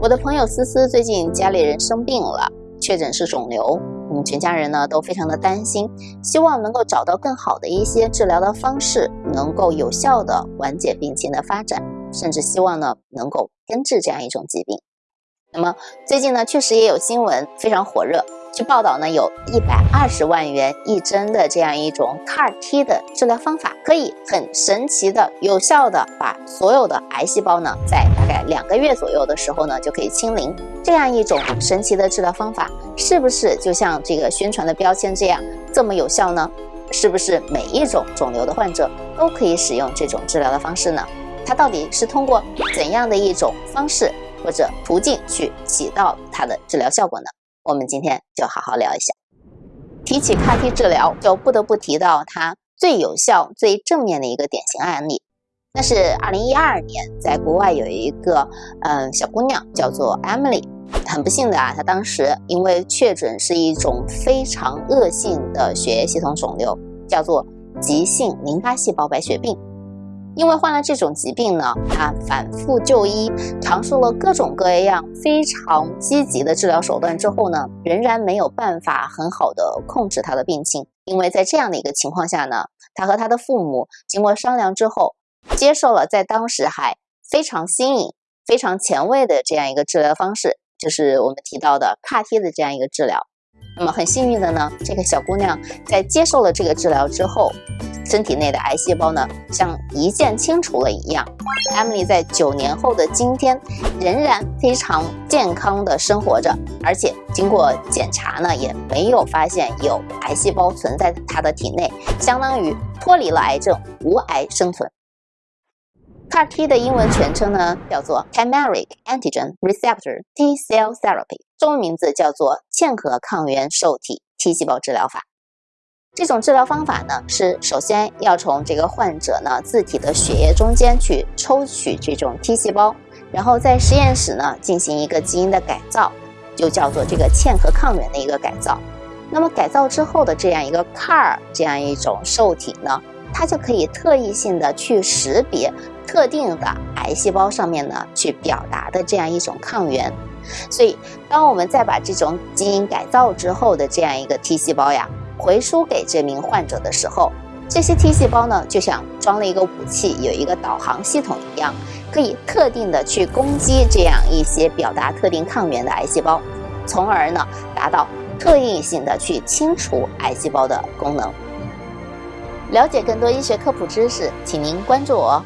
我的朋友思思最近家里人生病了，确诊是肿瘤，我们全家人呢都非常的担心，希望能够找到更好的一些治疗的方式，能够有效的缓解病情的发展，甚至希望呢能够根治这样一种疾病。那么最近呢，确实也有新闻非常火热。据报道呢，有一百二十万元一针的这样一种 CAR T 的治疗方法，可以很神奇的、有效的把所有的癌细胞呢，在大概两个月左右的时候呢，就可以清零。这样一种神奇的治疗方法，是不是就像这个宣传的标签这样这么有效呢？是不是每一种肿瘤的患者都可以使用这种治疗的方式呢？它到底是通过怎样的一种方式或者途径去起到它的治疗效果呢？我们今天就好好聊一下。提起 CAR T 治疗，就不得不提到它最有效、最正面的一个典型案例。那是二零一二年，在国外有一个嗯小姑娘叫做 Emily，很不幸的啊，她当时因为确诊是一种非常恶性的血液系统肿瘤，叫做急性淋巴细胞白血病。因为患了这种疾病呢，他反复就医，尝试了各种各样非常积极的治疗手段之后呢，仍然没有办法很好的控制他的病情。因为在这样的一个情况下呢，他和他的父母经过商量之后，接受了在当时还非常新颖、非常前卫的这样一个治疗方式，就是我们提到的 CAR T 的这样一个治疗。那么很幸运的呢，这个小姑娘在接受了这个治疗之后。身体内的癌细胞呢，像一键清除了一样。Emily 在九年后的今天，仍然非常健康的生活着，而且经过检查呢，也没有发现有癌细胞存在她的体内，相当于脱离了癌症，无癌生存。CAR T 的英文全称呢，叫做 Chimeric Antigen Receptor T Cell Therapy，中文名字叫做嵌合抗原受体 T 细胞治疗法。这种治疗方法呢，是首先要从这个患者呢自体的血液中间去抽取这种 T 细胞，然后在实验室呢进行一个基因的改造，就叫做这个嵌合抗原的一个改造。那么改造之后的这样一个 CAR 这样一种受体呢，它就可以特异性的去识别特定的癌细胞上面呢去表达的这样一种抗原。所以，当我们再把这种基因改造之后的这样一个 T 细胞呀。回输给这名患者的时候，这些 T 细胞呢，就像装了一个武器，有一个导航系统一样，可以特定的去攻击这样一些表达特定抗原的癌细胞，从而呢，达到特异性的去清除癌细胞的功能。了解更多医学科普知识，请您关注我。